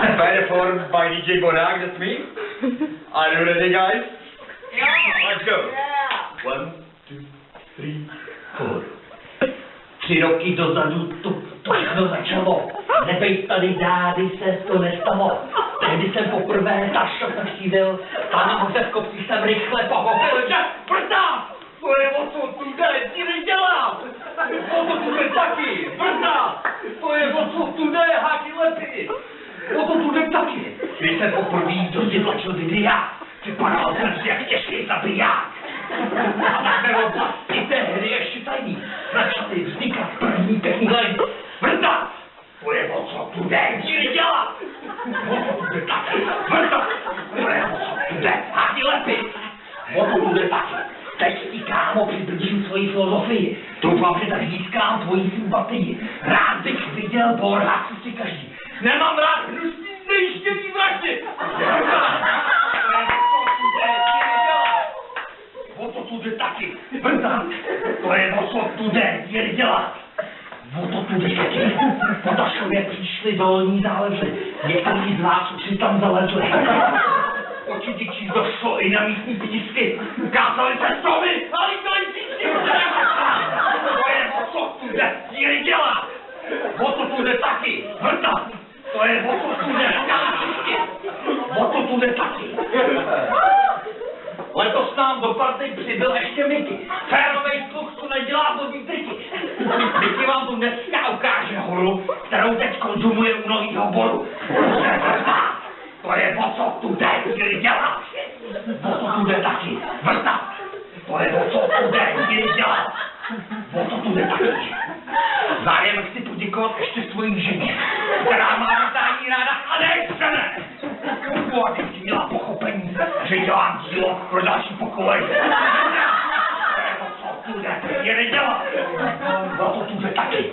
Better formed by DJ Bonag, that's me. Are you ready, guys? Let's go. One, two, three, four. Tři roky dozadu to, to všechno začalo. Nebejt tady dády se to nestalo. Tehdy jsem poprvé za šok navštívil, tam se v kopci jsem rychle pochopil, že brda! To je o co tu jde, ti nedělám! O to tu jde taky, brda! To je o co tu jde, háky lepy! O to tu jde taky! Když jsem poprvé do tlačil videa, vypadal jsem si jak těžký zabiják. A tak ve oblasti té hry ještě tajný začaly vznikat první line. Vrta! To je o co tu jde, ti dělat! Tu jde taky? Vrta! To je o co tu jde! O co tu jde taky? Teď ti kámo přiblížím svoji filozofii. Doufám, že tak získám tvoji sympatii. Rád bych viděl borha, co si každý. Nemám rád! O to tu jde taky. Vrtát. To je o co tu jde, je dělat. O to tu jde taky. Po Dašově přišli dolní záleží. Někteří z vás už si tam zalezli. Určitě ti došlo i na místní písky. Ukázali se stromy a lítali písky. To je o co tu jde, je dělat. O to tu jde taky. Vrtát. To je o co tu jde, O to tu taky. Letos nám do party přibyl ještě Miky. Férovej sluch, co nedělá vodní triky. Miky vám tu dneska ukáže horu, kterou teď konzumuje u novýho boru. To je o co tu jde, chvíli dělat. O co tu jde taky. Vrta. To je o co tu jde, chvíli dělat. O co tu jde taky. Zájem chci poděkovat ještě svojí ženě, která má vítání ráda a nejseme. Aby ti měla pochopení, že dělám dílo pro další pokolení. O co tu jde, je nedělat. O to tu jde taky.